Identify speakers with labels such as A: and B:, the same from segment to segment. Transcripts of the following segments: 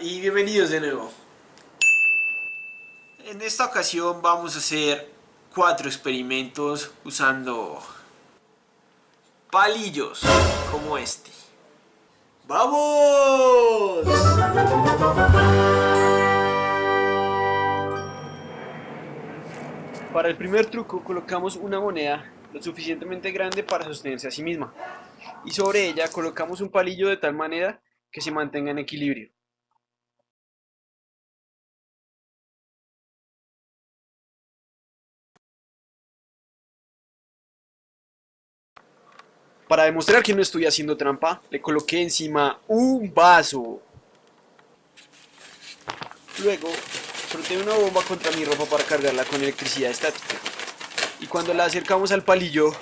A: Y bienvenidos de nuevo. En esta ocasión vamos a hacer cuatro experimentos usando palillos como este. ¡Vamos! Para el primer truco colocamos una moneda lo suficientemente grande para sostenerse a sí misma y sobre ella colocamos un palillo de tal manera que se mantenga en equilibrio. Para demostrar que no estoy haciendo trampa, le coloqué encima un vaso. Luego, froté una bomba contra mi ropa para cargarla con electricidad estática. Y cuando la acercamos al palillo,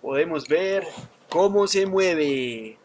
A: podemos ver cómo se mueve.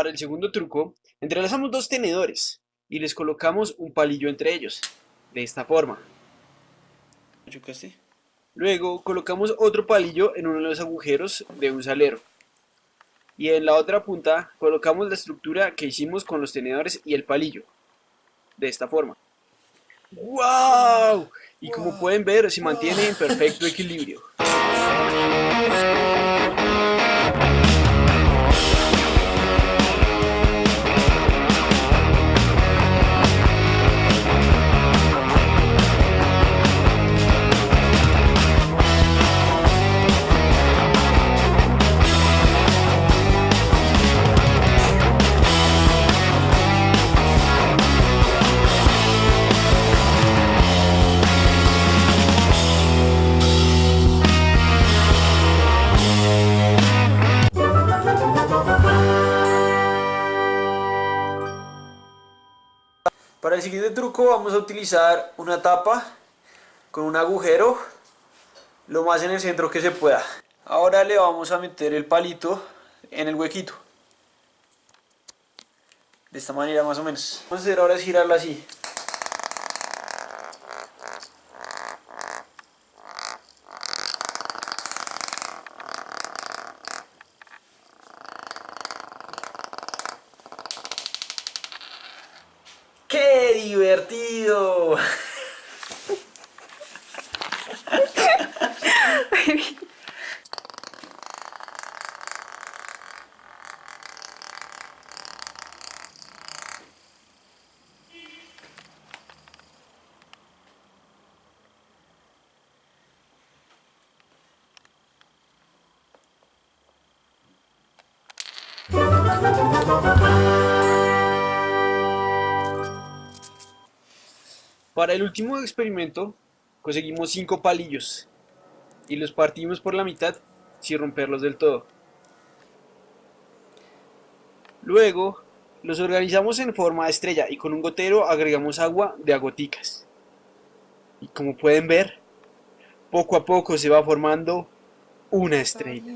A: Para el segundo truco, entrelazamos dos tenedores y les colocamos un palillo entre ellos, de esta forma. Luego colocamos otro palillo en uno de los agujeros de un salero. Y en la otra punta colocamos la estructura que hicimos con los tenedores y el palillo, de esta forma. ¡Wow! Y como pueden ver, se mantiene en perfecto equilibrio. El siguiente truco vamos a utilizar una tapa con un agujero lo más en el centro que se pueda. Ahora le vamos a meter el palito en el huequito. De esta manera más o menos. Vamos a hacer ahora es girarlo así. ¡Qué divertido! Para el último experimento conseguimos 5 palillos y los partimos por la mitad sin romperlos del todo. Luego los organizamos en forma de estrella y con un gotero agregamos agua de agoticas. Y como pueden ver, poco a poco se va formando una estrella.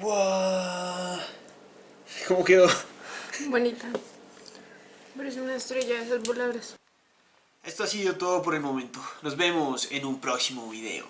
A: ¡Wow! ¿Cómo quedó?
B: Bonita. Parece una estrella de esas voladoras.
A: Esto ha sido todo por el momento. Nos vemos en un próximo video.